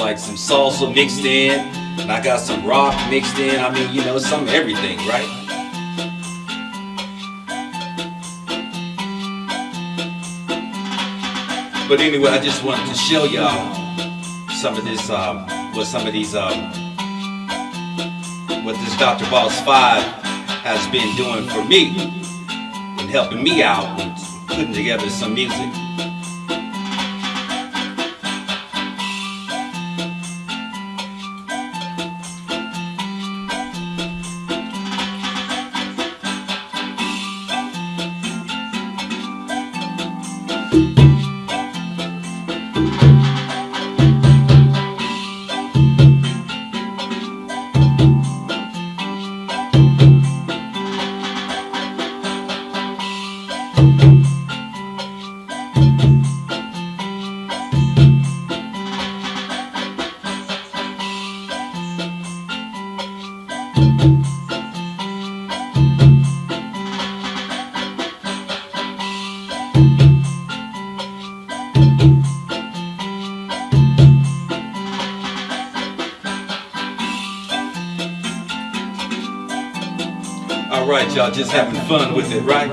like some salsa mixed in, and I got some rock mixed in. I mean, you know, some everything, right? But anyway, I just wanted to show y'all some of this, um, what some of these, um, what this Dr. Boss 5 has been doing for me and helping me out and putting together some music. All right, y'all just having fun with it, right?